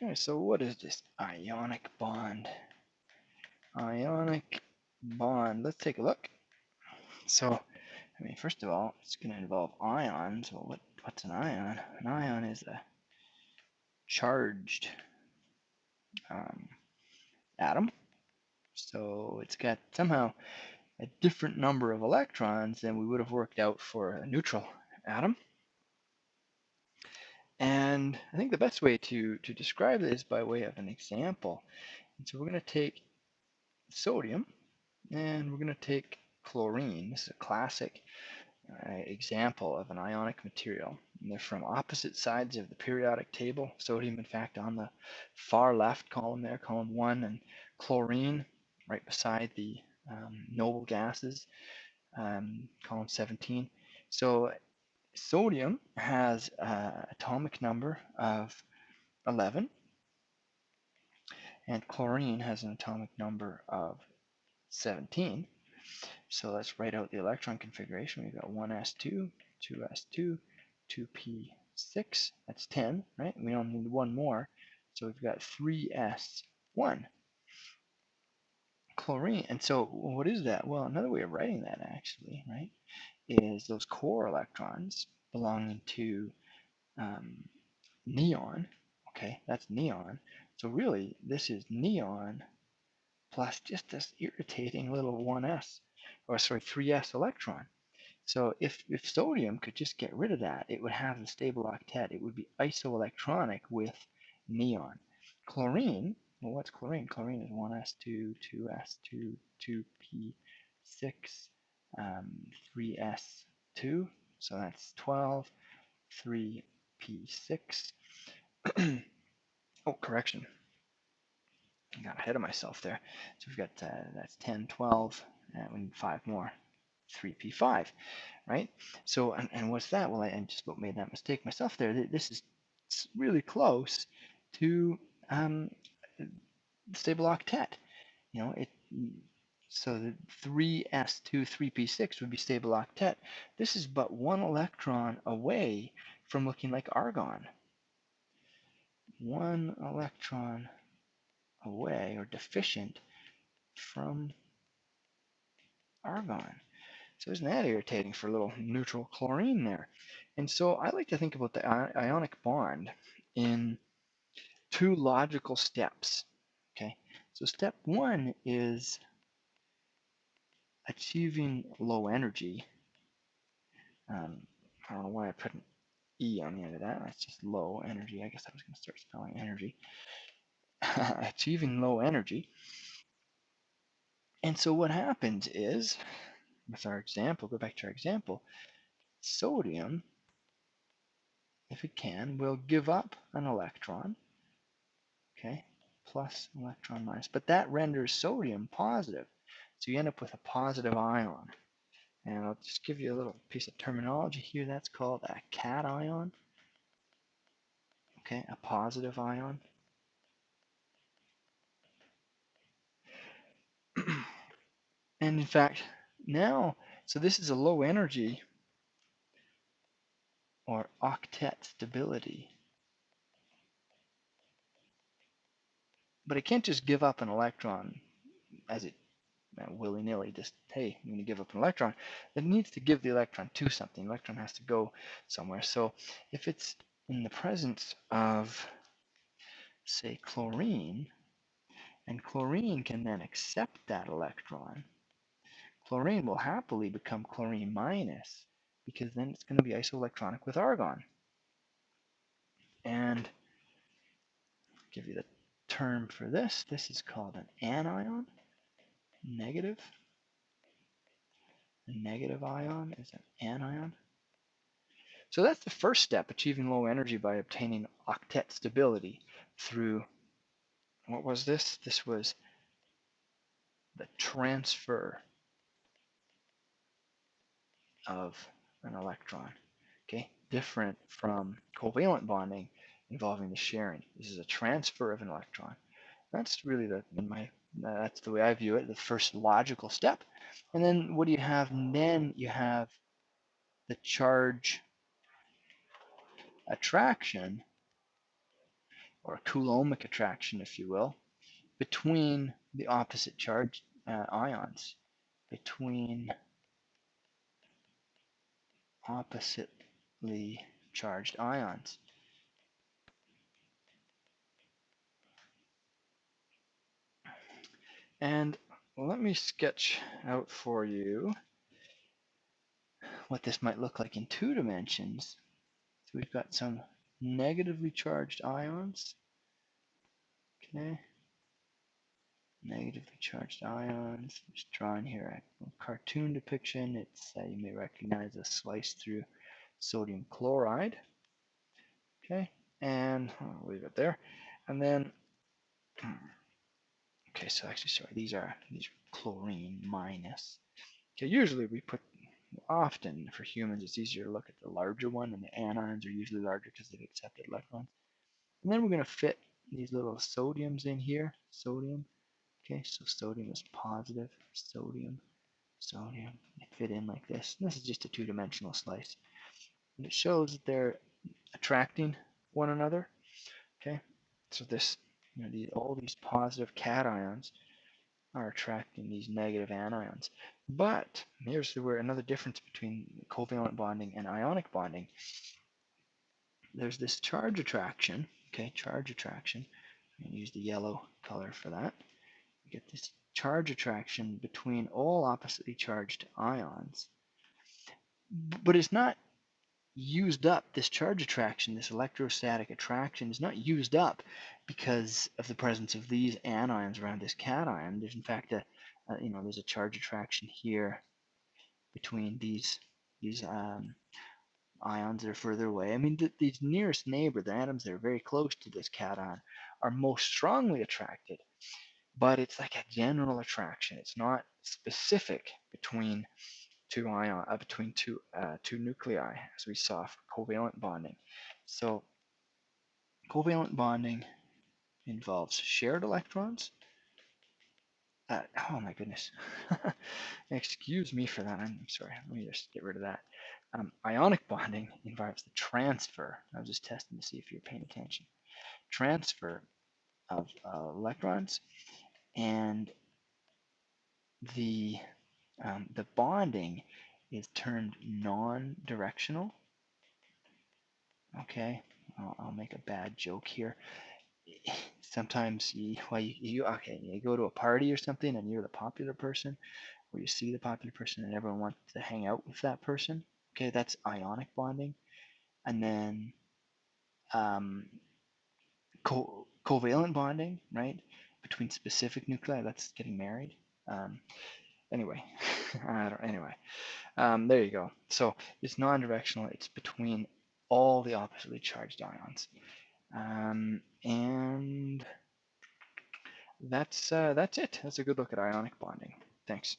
Okay, so what is this ionic bond? Ionic bond. Let's take a look. So, I mean, first of all, it's going to involve ions. Well, what, what's an ion? An ion is a charged um, atom. So it's got somehow a different number of electrons than we would have worked out for a neutral atom. And I think the best way to, to describe this by way of an example. And so we're going to take sodium and we're going to take chlorine. This is a classic uh, example of an ionic material. And they're from opposite sides of the periodic table. Sodium, in fact, on the far left column there, column 1, and chlorine right beside the um, noble gases, um, column 17. So sodium has an atomic number of 11, and chlorine has an atomic number of 17. So let's write out the electron configuration. We've got 1s2, 2s2, 2p6, that's 10, right? We only need one more, so we've got 3s1 chlorine. And so what is that? Well, another way of writing that actually, right, is those core electrons belonging to um, neon. Okay, that's neon. So really, this is neon plus just this irritating little 1s, or sorry, 3s electron. So if, if sodium could just get rid of that, it would have the stable octet. It would be isoelectronic with neon. Chlorine well, what's chlorine? Chlorine is 1s2, 2s2, 2p6, um, 3s2. So that's 12, 3p6. oh, correction. I got ahead of myself there. So we've got, uh, that's 10, 12, and we need five more. 3p5, right? So, and, and what's that? Well, I, I just made that mistake myself there. This is really close to um, stable octet. You know, it so the 3s2 3p6 would be stable octet. This is but one electron away from looking like argon. One electron away or deficient from argon. So isn't that irritating for a little neutral chlorine there? And so I like to think about the ionic bond in two logical steps. Okay, so step one is achieving low energy. Um, I don't know why I put an E on the end of that. That's just low energy. I guess I was going to start spelling energy. achieving low energy. And so what happens is, with our example, go back to our example, sodium, if it can, will give up an electron, okay, plus electron minus. But that renders sodium positive. So you end up with a positive ion. And I'll just give you a little piece of terminology here. That's called a cation. Okay, a positive ion. and in fact, now, so this is a low energy or octet stability. But it can't just give up an electron as it willy-nilly just, hey, I'm going to give up an electron. It needs to give the electron to something. The electron has to go somewhere. So if it's in the presence of, say, chlorine, and chlorine can then accept that electron, chlorine will happily become chlorine minus because then it's going to be isoelectronic with argon. And I'll give you the term for this. This is called an anion, negative. A negative ion is an anion. So that's the first step, achieving low energy by obtaining octet stability through, what was this? This was the transfer of an electron, okay? Different from covalent bonding, involving the sharing. This is a transfer of an electron. That's really the my that's the way I view it, the first logical step. And then what do you have? And then you have the charge attraction or Coulombic attraction, if you will, between the opposite charge uh, ions, between oppositely charged ions. And let me sketch out for you what this might look like in two dimensions. So we've got some negatively charged ions. Okay. Negatively charged ions. Just drawing here a cartoon depiction. It's uh, you may recognize a slice through sodium chloride. Okay, and I'll leave it there. And then, okay, so actually, sorry, these are these chlorine minus. Okay, usually we put often for humans it's easier to look at the larger one and the anions are usually larger because they've accepted electrons. And then we're going to fit these little sodiums in here. Sodium. Okay, so sodium is positive. Sodium, sodium. They fit in like this. And this is just a two-dimensional slice. And it shows that they're attracting one another. Okay, so this, you know, these, all these positive cations are attracting these negative anions. But here's where another difference between covalent bonding and ionic bonding. There's this charge attraction, okay, charge attraction. I'm going to use the yellow color for that. You get this charge attraction between all oppositely charged ions. But it's not used up, this charge attraction, this electrostatic attraction is not used up because of the presence of these anions around this cation. There's in fact a, a you know, there's a charge attraction here between these these um, ions that are further away. I mean, th these nearest neighbor, the atoms that are very close to this cation, are most strongly attracted, but it's like a general attraction. It's not specific between two ion uh, between two uh, two nuclei, as we saw for covalent bonding. So covalent bonding involves shared electrons. Uh, oh my goodness. Excuse me for that. I'm sorry. Let me just get rid of that. Um, ionic bonding involves the transfer. I was just testing to see if you're paying attention. Transfer of uh, electrons and the um, the bonding is termed non-directional. Okay, I'll, I'll, make a bad joke here. Sometimes you, well, you, you, okay, you go to a party or something and you're the popular person, or you see the popular person and everyone wants to hang out with that person. Okay, that's ionic bonding. And then um, co covalent bonding, right, between specific nuclei, that's getting married. Um, anyway, I don't, anyway, um, there you go. So it's non-directional. It's between all the oppositely charged ions. Um, and that's uh, that's it. That's a good look at ionic bonding. Thanks.